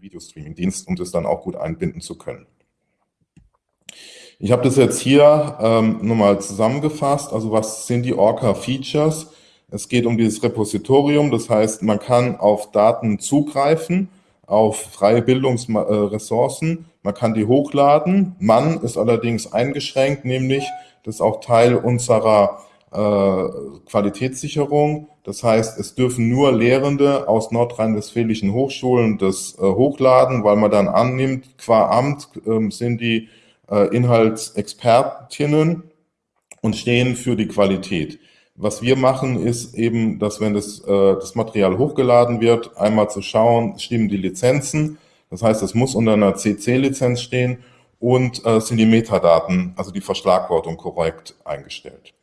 Videostreaming-Dienst, um das dann auch gut einbinden zu können. Ich habe das jetzt hier ähm, nochmal zusammengefasst. Also was sind die Orca-Features? Es geht um dieses Repositorium, das heißt, man kann auf Daten zugreifen, auf freie Bildungsressourcen, man kann die hochladen. Man ist allerdings eingeschränkt, nämlich das ist auch Teil unserer Qualitätssicherung. Das heißt, es dürfen nur Lehrende aus nordrhein-westfälischen Hochschulen das äh, hochladen, weil man dann annimmt, qua Amt äh, sind die äh, Inhaltsexpertinnen und stehen für die Qualität. Was wir machen, ist eben, dass wenn das, äh, das Material hochgeladen wird, einmal zu schauen, stimmen die Lizenzen. Das heißt, es muss unter einer CC-Lizenz stehen und äh, sind die Metadaten, also die Verschlagwortung korrekt eingestellt.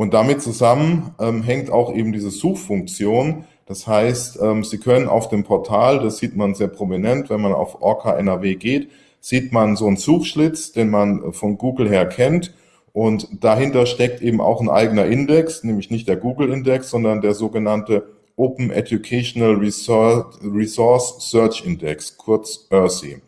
Und damit zusammen ähm, hängt auch eben diese Suchfunktion. Das heißt, ähm, Sie können auf dem Portal, das sieht man sehr prominent, wenn man auf Orca NRW geht, sieht man so einen Suchschlitz, den man von Google her kennt. Und dahinter steckt eben auch ein eigener Index, nämlich nicht der Google-Index, sondern der sogenannte Open Educational Resource Search Index, kurz ERSI.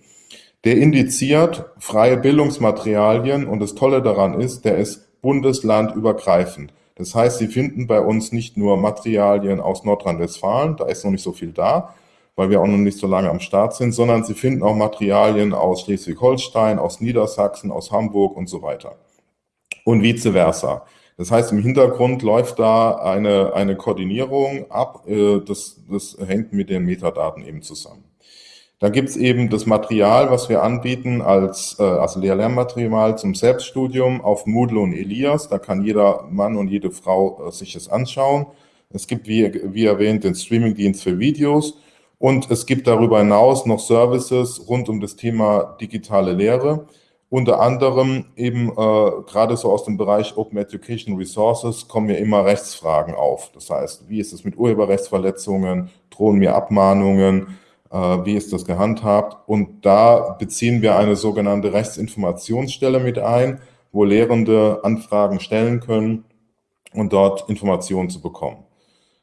Der indiziert freie Bildungsmaterialien und das Tolle daran ist, der ist bundeslandübergreifend. Das heißt, Sie finden bei uns nicht nur Materialien aus Nordrhein-Westfalen, da ist noch nicht so viel da, weil wir auch noch nicht so lange am Start sind, sondern Sie finden auch Materialien aus Schleswig-Holstein, aus Niedersachsen, aus Hamburg und so weiter. Und vice versa. Das heißt, im Hintergrund läuft da eine, eine Koordinierung ab, äh, das, das hängt mit den Metadaten eben zusammen. Dann gibt es eben das Material, was wir anbieten als, äh, als Lehr-Lernmaterial zum Selbststudium auf Moodle und Elias. Da kann jeder Mann und jede Frau äh, sich das anschauen. Es gibt, wie, wie erwähnt, den Streamingdienst für Videos und es gibt darüber hinaus noch Services rund um das Thema digitale Lehre. Unter anderem eben äh, gerade so aus dem Bereich Open Education Resources kommen ja immer Rechtsfragen auf. Das heißt, wie ist es mit Urheberrechtsverletzungen? Drohen mir Abmahnungen? Äh, wie ist das gehandhabt? Und da beziehen wir eine sogenannte Rechtsinformationsstelle mit ein, wo Lehrende Anfragen stellen können und dort Informationen zu bekommen.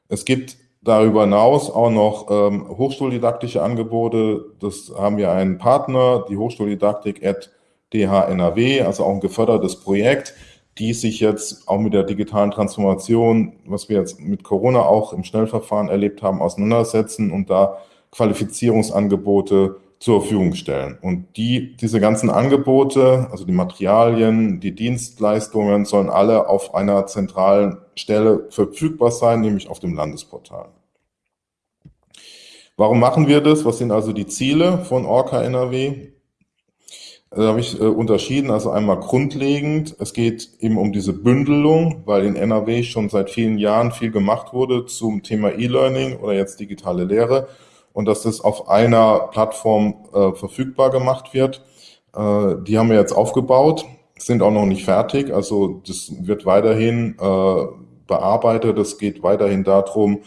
Es gibt Darüber hinaus auch noch ähm, hochschuldidaktische Angebote. Das haben wir einen Partner, die Hochschuldidaktik at DHNRW, also auch ein gefördertes Projekt, die sich jetzt auch mit der digitalen Transformation, was wir jetzt mit Corona auch im Schnellverfahren erlebt haben, auseinandersetzen und da Qualifizierungsangebote zur Verfügung stellen. Und die, diese ganzen Angebote, also die Materialien, die Dienstleistungen, sollen alle auf einer zentralen Stelle verfügbar sein, nämlich auf dem Landesportal. Warum machen wir das? Was sind also die Ziele von Orca NRW? Da habe ich äh, unterschieden, also einmal grundlegend, es geht eben um diese Bündelung, weil in NRW schon seit vielen Jahren viel gemacht wurde zum Thema E-Learning oder jetzt digitale Lehre und dass das auf einer Plattform äh, verfügbar gemacht wird. Äh, die haben wir jetzt aufgebaut, sind auch noch nicht fertig. Also das wird weiterhin äh, bearbeitet. Es geht weiterhin darum,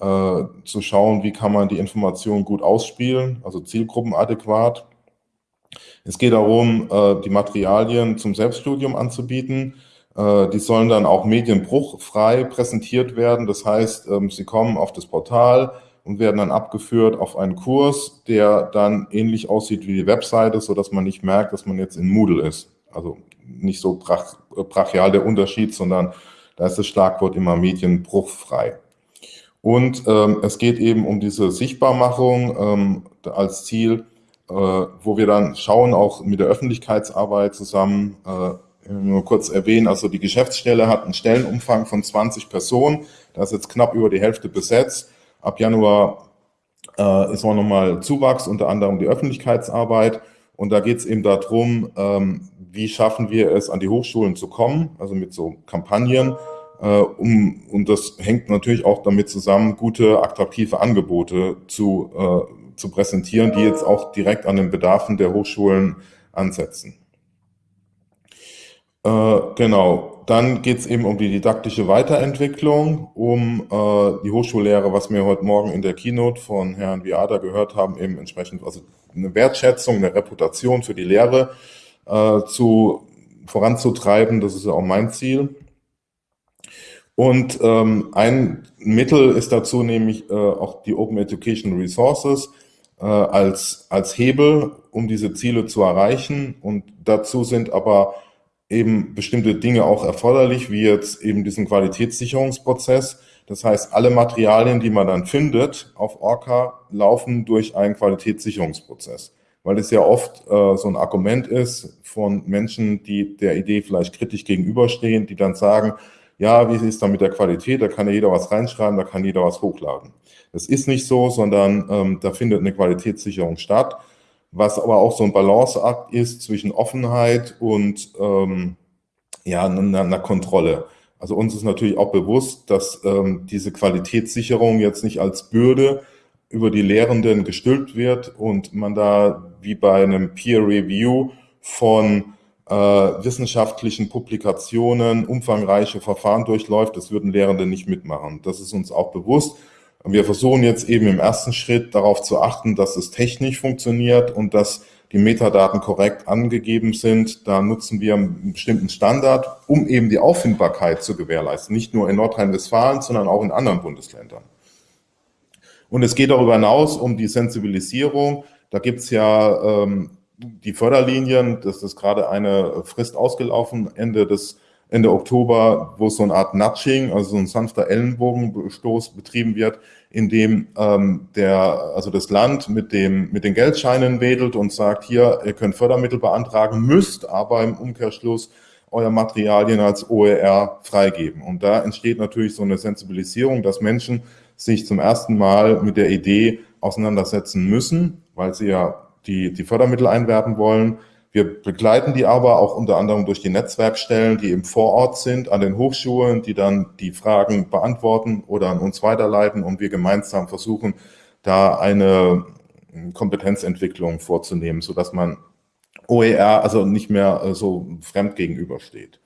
äh, zu schauen, wie kann man die Informationen gut ausspielen, also zielgruppenadäquat. Es geht darum, äh, die Materialien zum Selbststudium anzubieten. Äh, die sollen dann auch medienbruchfrei präsentiert werden. Das heißt, ähm, sie kommen auf das Portal, und werden dann abgeführt auf einen Kurs, der dann ähnlich aussieht wie die Webseite, so dass man nicht merkt, dass man jetzt in Moodle ist. Also nicht so brach, brachial der Unterschied, sondern da ist das Schlagwort immer medienbruchfrei. Und ähm, es geht eben um diese Sichtbarmachung ähm, als Ziel, äh, wo wir dann schauen, auch mit der Öffentlichkeitsarbeit zusammen, äh, nur kurz erwähnen, also die Geschäftsstelle hat einen Stellenumfang von 20 Personen, da ist jetzt knapp über die Hälfte besetzt. Ab Januar äh, ist auch nochmal Zuwachs, unter anderem die Öffentlichkeitsarbeit. Und da geht es eben darum, ähm, wie schaffen wir es, an die Hochschulen zu kommen, also mit so Kampagnen. Äh, um, und das hängt natürlich auch damit zusammen, gute, attraktive Angebote zu, äh, zu präsentieren, die jetzt auch direkt an den Bedarfen der Hochschulen ansetzen. Äh, genau, dann geht es eben um die didaktische Weiterentwicklung, um äh, die Hochschullehre, was wir heute Morgen in der Keynote von Herrn Viada gehört haben, eben entsprechend also eine Wertschätzung, eine Reputation für die Lehre äh, zu, voranzutreiben. Das ist ja auch mein Ziel. Und ähm, ein Mittel ist dazu nämlich äh, auch die Open Education Resources. äh, als, als Hebel, um diese Ziele zu erreichen. Und dazu sind aber eben bestimmte Dinge auch erforderlich, wie jetzt eben diesen Qualitätssicherungsprozess. Das heißt, alle Materialien, die man dann findet auf Orca, laufen durch einen Qualitätssicherungsprozess. Weil es ja oft äh, so ein Argument ist von Menschen, die der Idee vielleicht kritisch gegenüberstehen, die dann sagen, ja, wie ist da mit der Qualität? Da kann ja jeder was reinschreiben, da kann jeder was hochladen. Das ist nicht so, sondern ähm, da findet eine Qualitätssicherung statt was aber auch so ein Balanceakt ist zwischen Offenheit und ähm, ja, einer, einer Kontrolle. Also uns ist natürlich auch bewusst, dass ähm, diese Qualitätssicherung jetzt nicht als Bürde über die Lehrenden gestülpt wird und man da wie bei einem Peer Review von äh, wissenschaftlichen Publikationen umfangreiche Verfahren durchläuft, das würden Lehrende nicht mitmachen. Das ist uns auch bewusst. Wir versuchen jetzt eben im ersten Schritt darauf zu achten, dass es technisch funktioniert und dass die Metadaten korrekt angegeben sind. Da nutzen wir einen bestimmten Standard, um eben die Auffindbarkeit zu gewährleisten. Nicht nur in Nordrhein-Westfalen, sondern auch in anderen Bundesländern. Und es geht darüber hinaus um die Sensibilisierung. Da gibt es ja ähm, die Förderlinien. Das ist gerade eine Frist ausgelaufen, Ende des Ende Oktober, wo so eine Art Nudging, also so ein sanfter Ellenbogenstoß betrieben wird, in dem ähm, der, also das Land mit, dem, mit den Geldscheinen wedelt und sagt, hier, ihr könnt Fördermittel beantragen, müsst aber im Umkehrschluss euer Materialien als OER freigeben. Und da entsteht natürlich so eine Sensibilisierung, dass Menschen sich zum ersten Mal mit der Idee auseinandersetzen müssen, weil sie ja die, die Fördermittel einwerben wollen wir begleiten die aber auch unter anderem durch die Netzwerkstellen, die eben vor Ort sind, an den Hochschulen, die dann die Fragen beantworten oder an uns weiterleiten und wir gemeinsam versuchen, da eine Kompetenzentwicklung vorzunehmen, sodass man OER also nicht mehr äh, so fremd gegenübersteht.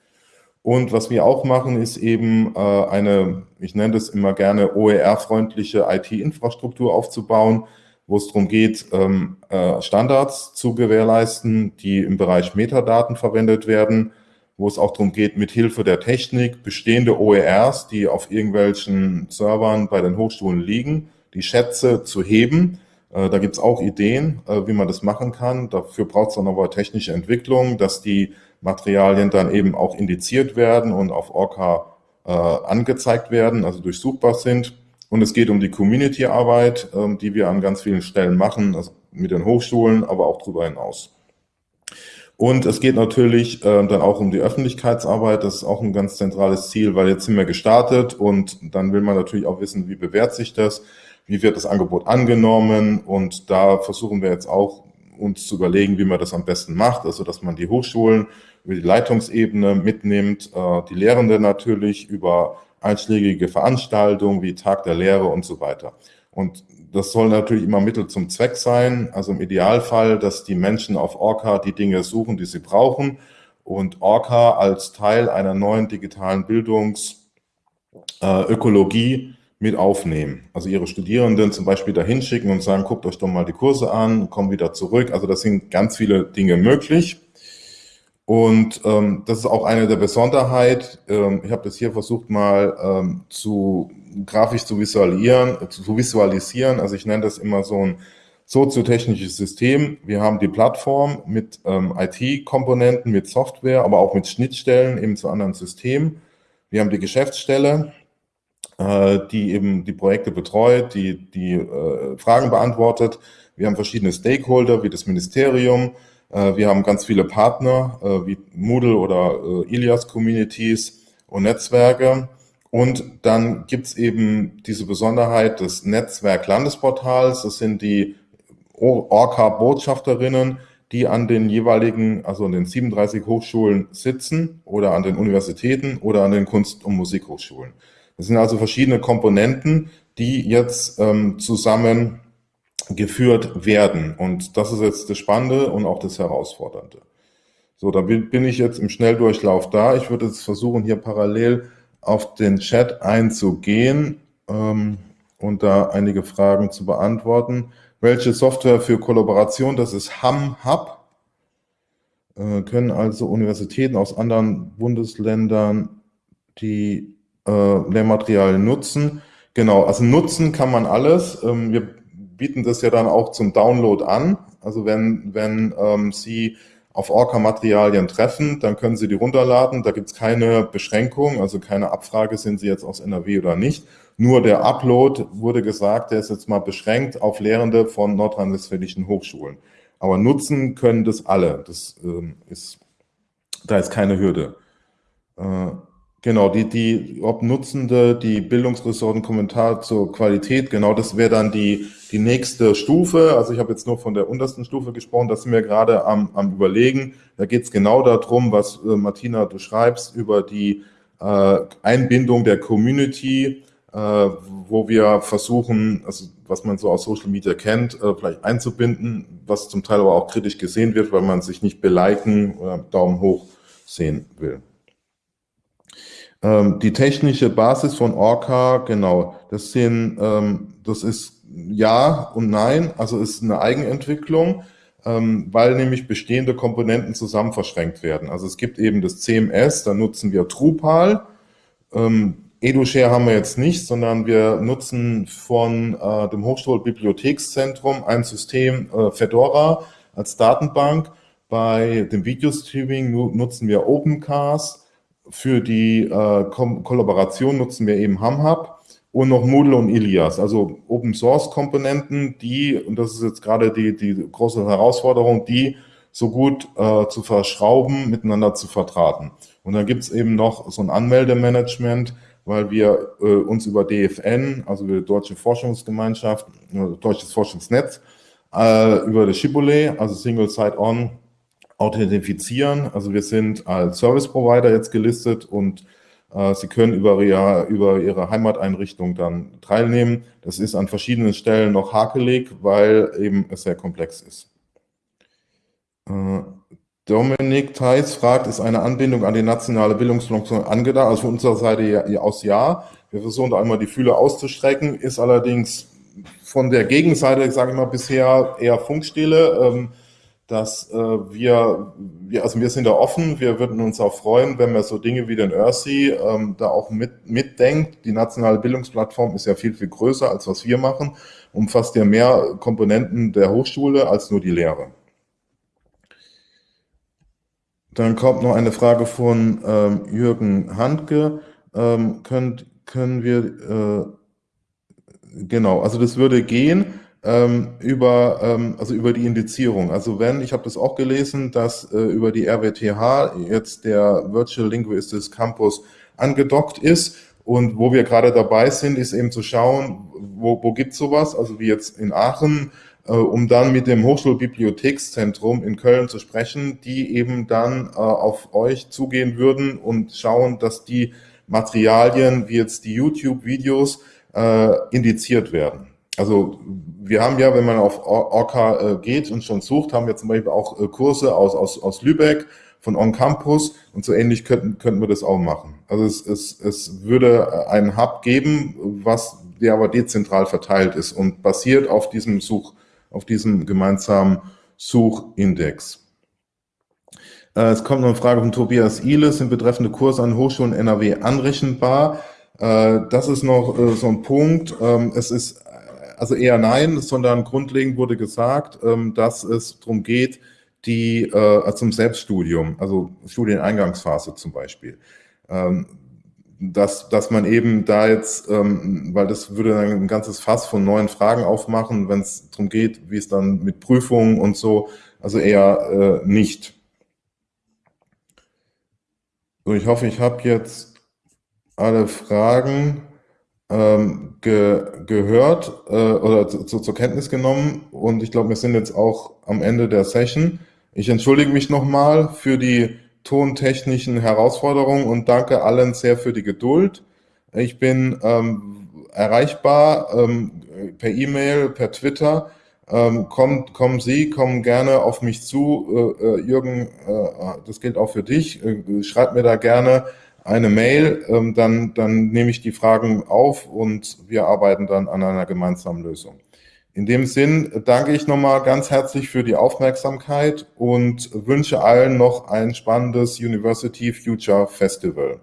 Und was wir auch machen, ist eben äh, eine, ich nenne das immer gerne OER-freundliche IT-Infrastruktur aufzubauen, wo es darum geht, ähm, äh, Standards zu gewährleisten, die im Bereich Metadaten verwendet werden, wo es auch darum geht, mit Hilfe der Technik bestehende OERs, die auf irgendwelchen Servern bei den Hochschulen liegen, die Schätze zu heben. Äh, da gibt es auch Ideen, äh, wie man das machen kann. Dafür braucht es dann aber technische Entwicklung, dass die Materialien dann eben auch indiziert werden und auf Orca äh, angezeigt werden, also durchsuchbar sind. Und es geht um die Community-Arbeit, ähm, die wir an ganz vielen Stellen machen, also mit den Hochschulen, aber auch darüber hinaus. Und es geht natürlich äh, dann auch um die Öffentlichkeitsarbeit. Das ist auch ein ganz zentrales Ziel, weil jetzt sind wir gestartet und dann will man natürlich auch wissen, wie bewährt sich das, wie wird das Angebot angenommen und da versuchen wir jetzt auch uns zu überlegen, wie man das am besten macht, also dass man die Hochschulen über die Leitungsebene mitnimmt, äh, die Lehrenden natürlich über einschlägige Veranstaltungen wie Tag der Lehre und so weiter. Und das soll natürlich immer Mittel zum Zweck sein, also im Idealfall, dass die Menschen auf Orca die Dinge suchen, die sie brauchen und Orca als Teil einer neuen digitalen Bildungsökologie äh, mit aufnehmen. Also ihre Studierenden zum Beispiel dahin schicken und sagen, guckt euch doch mal die Kurse an, kommt wieder zurück. Also das sind ganz viele Dinge möglich. Und ähm, das ist auch eine der Besonderheiten. Ähm, ich habe das hier versucht mal ähm, zu grafisch zu visualisieren, äh, zu visualisieren. Also ich nenne das immer so ein soziotechnisches System. Wir haben die Plattform mit ähm, IT-Komponenten, mit Software, aber auch mit Schnittstellen eben zu anderen Systemen. Wir haben die Geschäftsstelle, äh, die eben die Projekte betreut, die die äh, Fragen beantwortet. Wir haben verschiedene Stakeholder wie das Ministerium, wir haben ganz viele Partner äh, wie Moodle oder äh, Ilias Communities und Netzwerke. Und dann gibt's eben diese Besonderheit des Netzwerk Landesportals. Das sind die Orca-Botschafterinnen, die an den jeweiligen, also an den 37 Hochschulen sitzen oder an den Universitäten oder an den Kunst- und Musikhochschulen. Das sind also verschiedene Komponenten, die jetzt ähm, zusammen geführt werden. Und das ist jetzt das Spannende und auch das Herausfordernde. So, da bin ich jetzt im Schnelldurchlauf da. Ich würde jetzt versuchen, hier parallel auf den Chat einzugehen ähm, und da einige Fragen zu beantworten. Welche Software für Kollaboration? Das ist HamHub. Äh, können also Universitäten aus anderen Bundesländern die äh, Lehrmaterialien nutzen. Genau, also nutzen kann man alles. Ähm, wir bieten das ja dann auch zum Download an. Also wenn, wenn ähm, Sie auf Orca-Materialien treffen, dann können Sie die runterladen. Da gibt es keine Beschränkung, also keine Abfrage, sind Sie jetzt aus NRW oder nicht. Nur der Upload wurde gesagt, der ist jetzt mal beschränkt auf Lehrende von nordrhein-westfälischen Hochschulen. Aber nutzen können das alle. Das ähm, ist, da ist keine Hürde. Äh, Genau, die, die, ob Nutzende, die Bildungsressorten, Kommentar zur Qualität, genau, das wäre dann die, die nächste Stufe. Also ich habe jetzt nur von der untersten Stufe gesprochen, das sind wir gerade am, am Überlegen. Da geht es genau darum, was äh, Martina, du schreibst, über die äh, Einbindung der Community, äh, wo wir versuchen, also was man so aus Social Media kennt, äh, vielleicht einzubinden, was zum Teil aber auch kritisch gesehen wird, weil man sich nicht beliken oder Daumen hoch sehen will. Ähm, die technische Basis von Orca, genau, das sind, ähm, das ist ja und nein, also ist eine Eigenentwicklung, ähm, weil nämlich bestehende Komponenten zusammen verschränkt werden. Also es gibt eben das CMS, da nutzen wir Drupal. Ähm, EduShare haben wir jetzt nicht, sondern wir nutzen von äh, dem Hochschulbibliothekszentrum ein System äh, Fedora als Datenbank. Bei dem Videostreaming nutzen wir Opencast für die äh, Kollaboration nutzen wir eben HumHub und noch Moodle und Ilias, also Open Source Komponenten, die, und das ist jetzt gerade die, die große Herausforderung, die so gut äh, zu verschrauben, miteinander zu vertraten. Und dann gibt es eben noch so ein Anmeldemanagement, weil wir äh, uns über DFN, also die Deutsche Forschungsgemeinschaft, äh, Deutsches Forschungsnetz, äh, über das Shibboleth, also Single Site-On, authentifizieren. Also wir sind als Service Provider jetzt gelistet und äh, Sie können über, ihr, über Ihre Heimateinrichtung dann teilnehmen. Das ist an verschiedenen Stellen noch hakelig, weil eben es sehr komplex ist. Äh, Dominik Theis fragt, ist eine Anbindung an die nationale Bildungsfunktion angedacht? Also von unserer Seite ja, aus ja. Wir versuchen da einmal die Fühler auszustrecken, ist allerdings von der Gegenseite, sage ich mal, bisher eher Funkstille. Ähm, dass äh, wir, wir, also wir sind da offen, wir würden uns auch freuen, wenn wir so Dinge wie den Earthy ähm, da auch mit, mitdenkt. Die nationale Bildungsplattform ist ja viel, viel größer, als was wir machen, umfasst ja mehr Komponenten der Hochschule als nur die Lehre. Dann kommt noch eine Frage von ähm, Jürgen Handke. Ähm, könnt, können wir, äh, genau, also das würde gehen ähm, über, ähm, also über die Indizierung. Also wenn, ich habe das auch gelesen, dass äh, über die RWTH jetzt der Virtual Linguistics Campus angedockt ist und wo wir gerade dabei sind, ist eben zu schauen, wo, wo gibt sowas, also wie jetzt in Aachen, äh, um dann mit dem Hochschulbibliothekszentrum in Köln zu sprechen, die eben dann äh, auf euch zugehen würden und schauen, dass die Materialien wie jetzt die YouTube-Videos äh, indiziert werden. Also wir haben ja, wenn man auf Orca äh, geht und schon sucht, haben wir zum Beispiel auch äh, Kurse aus, aus, aus Lübeck von On Campus und so ähnlich könnten, könnten wir das auch machen. Also es, es, es würde einen Hub geben, was der aber dezentral verteilt ist und basiert auf diesem Such, auf diesem gemeinsamen Suchindex. Äh, es kommt noch eine Frage von Tobias Ihle, sind betreffende Kurse an Hochschulen NRW anrechenbar? Äh, das ist noch äh, so ein Punkt. Ähm, es ist also eher nein, sondern grundlegend wurde gesagt, ähm, dass es darum geht, die äh, zum Selbststudium, also Studieneingangsphase zum Beispiel, ähm, dass, dass man eben da jetzt, ähm, weil das würde dann ein ganzes Fass von neuen Fragen aufmachen, wenn es darum geht, wie es dann mit Prüfungen und so, also eher äh, nicht. So, ich hoffe, ich habe jetzt alle Fragen ähm, ge, gehört äh, oder zu, zu, zur Kenntnis genommen und ich glaube, wir sind jetzt auch am Ende der Session. Ich entschuldige mich nochmal für die tontechnischen Herausforderungen und danke allen sehr für die Geduld. Ich bin ähm, erreichbar ähm, per E-Mail, per Twitter. Ähm, kommt, kommen Sie, kommen gerne auf mich zu. Äh, äh Jürgen, äh, das gilt auch für dich. Äh, schreibt mir da gerne eine Mail, ähm, dann, dann nehme ich die Fragen auf und wir arbeiten dann an einer gemeinsamen Lösung. In dem Sinn danke ich nochmal ganz herzlich für die Aufmerksamkeit und wünsche allen noch ein spannendes University Future Festival.